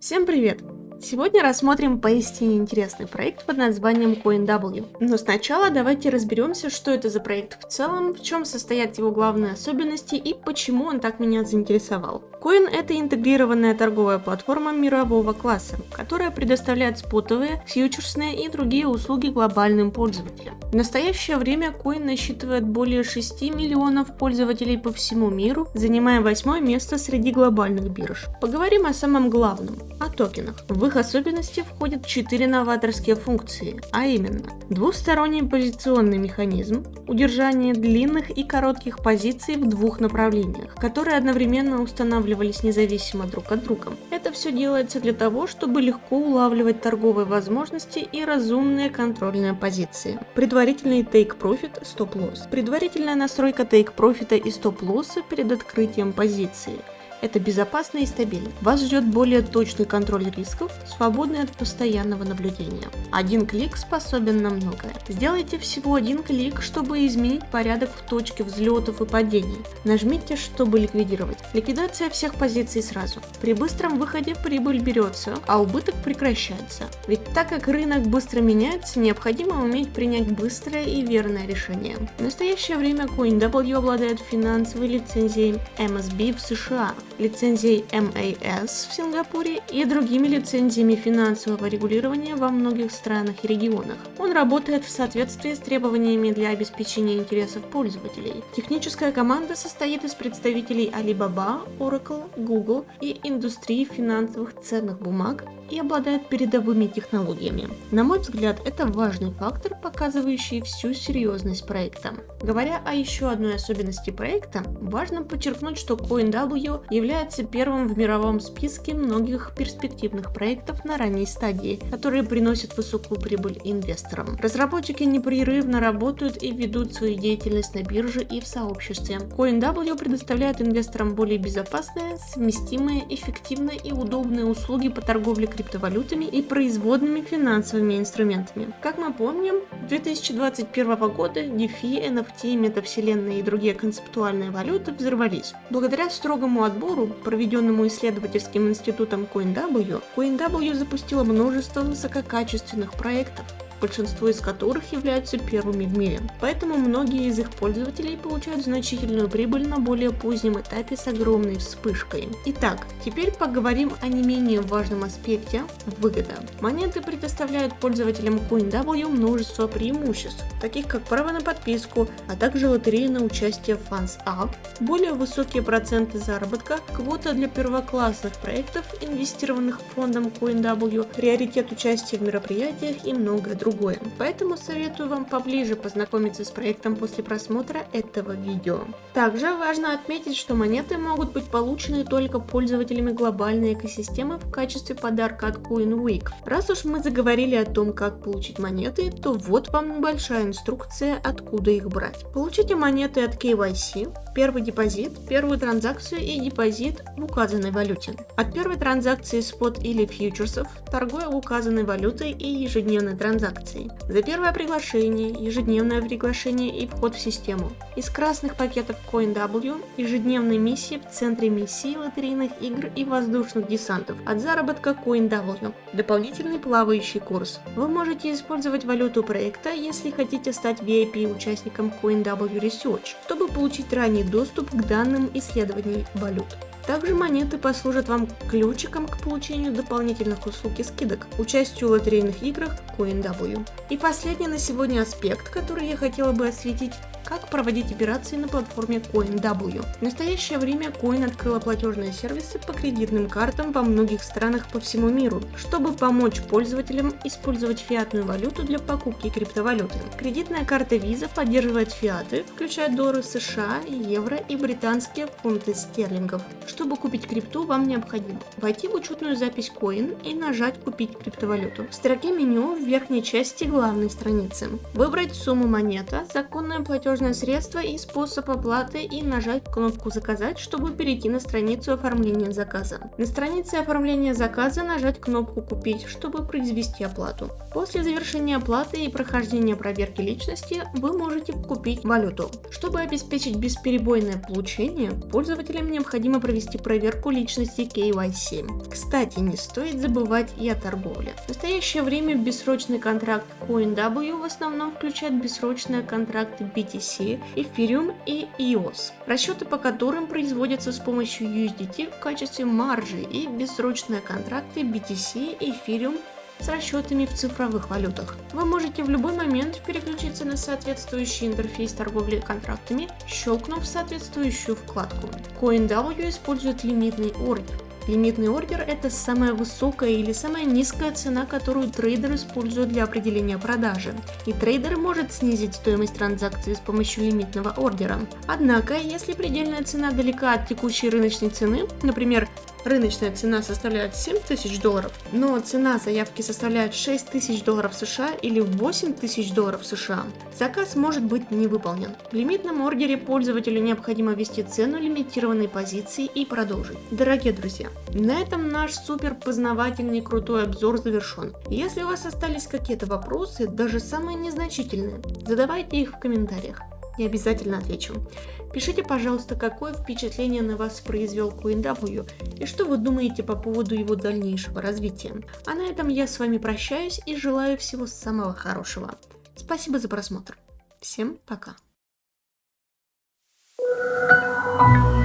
Всем привет! Сегодня рассмотрим поистине интересный проект под названием CoinW. Но сначала давайте разберемся, что это за проект в целом, в чем состоят его главные особенности и почему он так меня заинтересовал. Coin – это интегрированная торговая платформа мирового класса, которая предоставляет спотовые, фьючерсные и другие услуги глобальным пользователям. В настоящее время Coin насчитывает более 6 миллионов пользователей по всему миру, занимая восьмое место среди глобальных бирж. Поговорим о самом главном – о токенах. В их особенности входят четыре новаторские функции, а именно двусторонний позиционный механизм, удержание длинных и коротких позиций в двух направлениях, которые одновременно устанавливались независимо друг от друга. Это все делается для того, чтобы легко улавливать торговые возможности и разумные контрольные позиции. Предварительный take profit stop loss. Предварительная настройка take profit и stop loss перед открытием позиции – это безопасно и стабильно. Вас ждет более точный контроль рисков, свободный от постоянного наблюдения. Один клик способен на многое. Сделайте всего один клик, чтобы изменить порядок в точке взлетов и падений. Нажмите, чтобы ликвидировать. Ликвидация всех позиций сразу. При быстром выходе прибыль берется, а убыток прекращается. Ведь так как рынок быстро меняется, необходимо уметь принять быстрое и верное решение. В настоящее время CoinW обладает финансовой лицензией MSB в США, лицензией MAS в Сингапуре и другими лицензиями финансового регулирования во многих странах и регионах. Он работает в соответствии с требованиями для обеспечения интересов пользователей. Техническая команда состоит из представителей Alibaba, Oracle, Google и индустрии финансовых ценных бумаг и обладает передовыми технологиями. На мой взгляд, это важный фактор, показывающий всю серьезность проекта. Говоря о еще одной особенности проекта, важно подчеркнуть, что CoinW является первым в мировом списке многих перспективных проектов на ранней стадии, которые приносят высокую прибыль инвесторам. Разработчики непрерывно работают и ведут свою деятельность на бирже и в сообществе. CoinW предоставляет инвесторам более безопасные, совместимые, эффективные и удобные услуги по торговле криптовалютами и производными финансовыми инструментами. Как мы помним, 2021 года DeFi, NFT, метавселенные и другие концептуальные валюты взорвались. Благодаря строгому отбору, проведенному исследовательским институтом CoinW, CoinW запустила множество высококачественных проектов, большинство из которых являются первыми в мире. Поэтому многие из их пользователей получают значительную прибыль на более позднем этапе с огромной вспышкой. Итак, теперь поговорим о не менее важном аспекте – выгода. Монеты предоставляют пользователям CoinW множество преимуществ, таких как право на подписку, а также лотереи на участие в Funds Up, более высокие проценты заработка, квота для первоклассных проектов, инвестированных фондом CoinW, приоритет участия в мероприятиях и многое другое другое. Поэтому советую вам поближе познакомиться с проектом после просмотра этого видео. Также важно отметить, что монеты могут быть получены только пользователями глобальной экосистемы в качестве подарка от CoinWeek. Раз уж мы заговорили о том, как получить монеты, то вот вам небольшая инструкция, откуда их брать. Получите монеты от KYC, первый депозит, первую транзакцию и депозит в указанной валюте. От первой транзакции спот или фьючерсов, торгуя указанной валютой и ежедневной транзакции акций. За первое приглашение, ежедневное приглашение и вход в систему. Из красных пакетов CoinW ежедневные миссии в центре миссии лотерейных игр и воздушных десантов от заработка CoinW. Дополнительный плавающий курс. Вы можете использовать валюту проекта, если хотите стать VIP участником CoinW Research, чтобы получить ранний доступ к данным исследований валют. Также монеты послужат вам ключиком к получению дополнительных услуг и скидок, участию в лотерейных играх CoinW. И последний на сегодня аспект, который я хотела бы осветить, как проводить операции на платформе CoinW. В настоящее время Coin открыла платежные сервисы по кредитным картам во многих странах по всему миру, чтобы помочь пользователям использовать фиатную валюту для покупки криптовалюты. Кредитная карта Visa поддерживает фиаты, включая доллары США, евро и британские фунты стерлингов. Чтобы купить крипту, вам необходимо войти в учетную запись Coin и нажать «Купить криптовалюту». В строке меню в верхней части главной страницы выбрать сумму монета, законное платежное платежное средство и способ оплаты и нажать кнопку «Заказать», чтобы перейти на страницу оформления заказа. На странице оформления заказа нажать кнопку «Купить», чтобы произвести оплату. После завершения оплаты и прохождения проверки личности вы можете купить валюту. Чтобы обеспечить бесперебойное получение, пользователям необходимо провести проверку личности KYC. Кстати, не стоит забывать и о торговле. В настоящее время бессрочный контракт CoinW в основном включает бессрочные контракты BTC, Ethereum и EOS, расчеты по которым производятся с помощью USDT в качестве маржи и бессрочные контракты BTC, Ethereum с расчетами в цифровых валютах. Вы можете в любой момент переключиться на соответствующий интерфейс торговли контрактами, щелкнув соответствующую вкладку. CoinW использует лимитный ордер. Лимитный ордер – это самая высокая или самая низкая цена, которую трейдер использует для определения продажи. И трейдер может снизить стоимость транзакции с помощью лимитного ордера. Однако, если предельная цена далека от текущей рыночной цены, например, рыночная цена составляет 7 тысяч долларов, но цена заявки составляет 6 тысяч долларов США или 8 тысяч долларов США, заказ может быть не выполнен. В лимитном ордере пользователю необходимо ввести цену лимитированной позиции и продолжить. Дорогие друзья, на этом наш супер познавательный крутой обзор завершен. Если у вас остались какие-то вопросы, даже самые незначительные, задавайте их в комментариях и обязательно отвечу. Пишите, пожалуйста, какое впечатление на вас произвел QNW и что вы думаете по поводу его дальнейшего развития. А на этом я с вами прощаюсь и желаю всего самого хорошего. Спасибо за просмотр. Всем пока. thank you